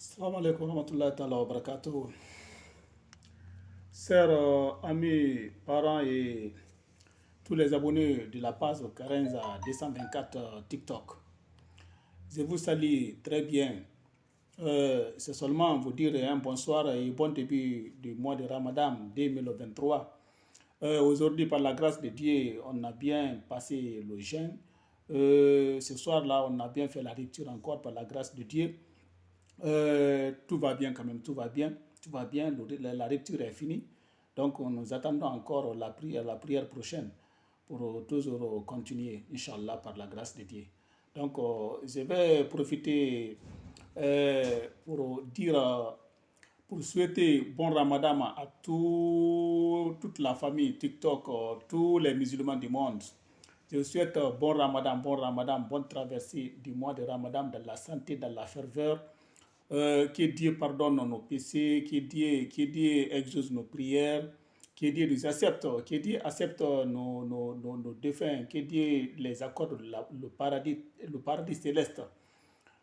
Salam alaikum warahmatullahi ta'ala wa barakatuh. Chers amis, parents et tous les abonnés de la page Karenza 224 euh, TikTok, je vous salue très bien. Euh, C'est seulement vous dire un bonsoir et bon début du mois de Ramadan 2023. Euh, Aujourd'hui, par la grâce de Dieu, on a bien passé le jeûne. Euh, ce soir-là, on a bien fait la lecture encore par la grâce de Dieu. Euh, tout va bien quand même, tout va bien, tout va bien, la, lecture est finie. Donc nous attendons encore la prière, la prière prochaine pour toujours continuer, Inch'Allah, par la grâce de Dieu. Donc euh, je vais profiter euh, pour dire, pour souhaiter bon ramadan à tout, toute la famille TikTok, euh, tous les musulmans du monde. Je souhaite bon ramadan, bon ramadan, bonne traversée du mois de ramadan dans la santé, dans la ferveur, euh, que Dieu pardonne nos péchés, que Dieu, que Dieu exauce nos prières, que Dieu nous accepte, que Dieu accepte nos, nos, nos, nos défunts, que Dieu les accorde le, paradis, le paradis céleste.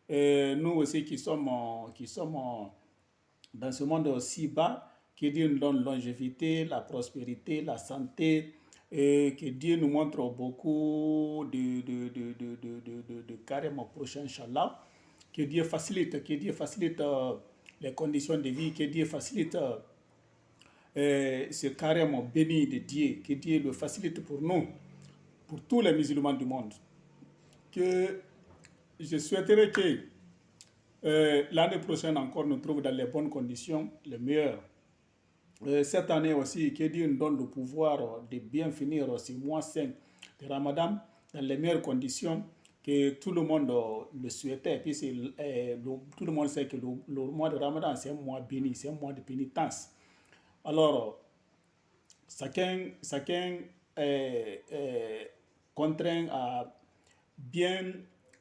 Euh, nous aussi qui sommes, qui sommes dans ce monde si bas, que Dieu nous donne longévité, la prospérité, la santé, que Dieu nous montre beaucoup de, de, de, de, de, carême prochain, Inch'Allah que Dieu facilite, que Dieu facilite euh, les conditions de vie, que Dieu facilite euh, ce carême béni de Dieu, que Dieu le facilite pour nous, pour tous les musulmans du monde. Que je souhaiterais que euh, l'année prochaine encore nous trouve dans les bonnes conditions, les meilleures. Euh, cette année aussi, que Dieu nous donne le pouvoir de bien finir ce mois saint de Ramadan dans les meilleures conditions que tout le monde le souhaitait. Puis euh, le, tout le monde sait que le, mois de Ramadan, c'est un mois béni, c'est un mois de pénitence. Alors, chacun, chacun est, est, contraint à bien,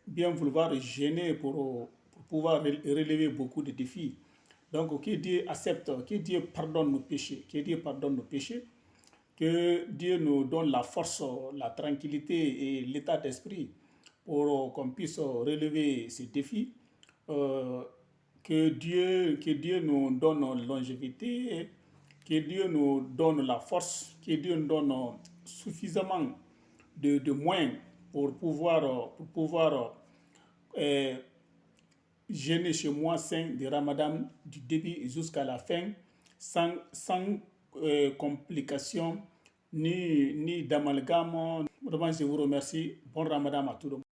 bien vouloir gêner pour, pour pouvoir relever beaucoup de défis. Donc, que Dieu accepte, que Dieu pardonne nos péchés, que Dieu pardonne nos péchés, que Dieu nous donne la force, la tranquillité et l'état d'esprit pour qu'on puisse relever ces défis. Euh, que, Dieu, que Dieu nous donne longévité, que Dieu nous donne la force, que Dieu nous donne suffisamment de, de moyens pour pouvoir, pour pouvoir euh, gêner chez moi saint de Ramadan du début jusqu'à la fin sans, sans euh, complications ni, ni d'amalgame. Vraiment, je vous remercie. Bon Ramadan à tout le monde.